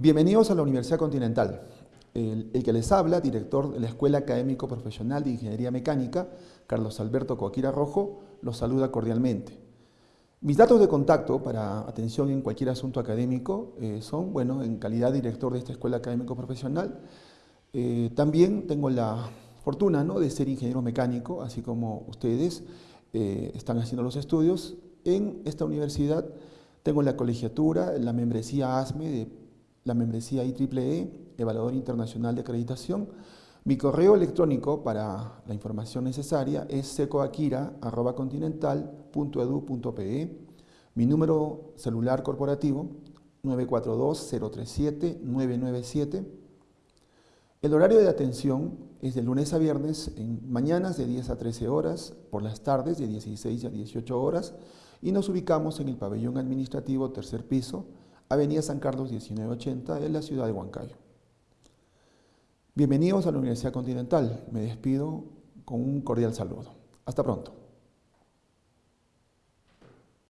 Bienvenidos a la Universidad Continental. El, que les habla, director de la Escuela Académico Profesional de Ingeniería Mecánica, Carlos Alberto Coaquira Rojo, los saluda cordialmente. Mis datos de contacto para atención en cualquier asunto académico eh, son, bueno, en calidad de director de esta Escuela Académico Profesional, eh, también tengo la fortuna ¿no? de ser ingeniero mecánico, así como ustedes eh, están haciendo los estudios. En esta universidad tengo la colegiatura, la membresía ASME de la membresía IEEE, Evaluador Internacional de Acreditación. Mi correo electrónico para la información necesaria es secoaquira.continental.edu.pe. Mi número celular corporativo 942-037-997. El horario de atención es de lunes a viernes, en mañanas de 10 a 13 horas, por las tardes de 16 a 18 horas, y nos ubicamos en el pabellón administrativo tercer piso, Avenida San Carlos 1980 en la ciudad de Huancayo. Bienvenidos a la Universidad Continental. Me despido con un cordial saludo. Hasta pronto.